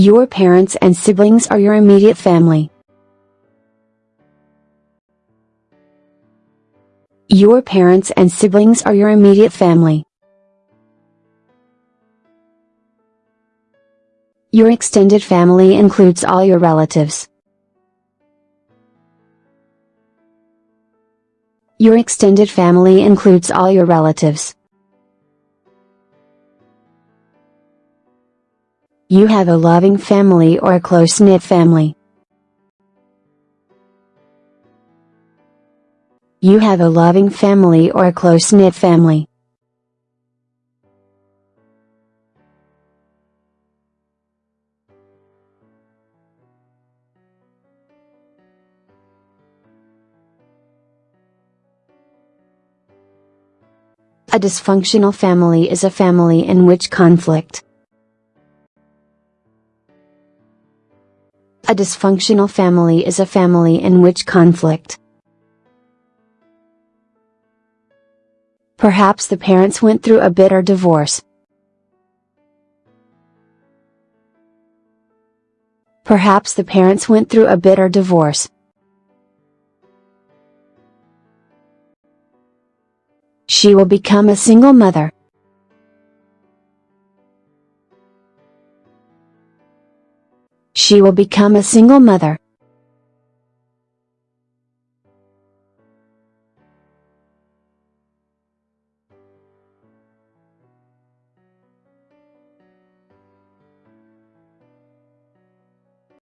Your parents and siblings are your immediate family. Your parents and siblings are your immediate family. Your extended family includes all your relatives. Your extended family includes all your relatives. You have a loving family or a close-knit family. You have a loving family or a close-knit family. A dysfunctional family is a family in which conflict. A dysfunctional family is a family in which conflict. Perhaps the parents went through a bitter divorce. Perhaps the parents went through a bitter divorce. She will become a single mother. She will become a single mother.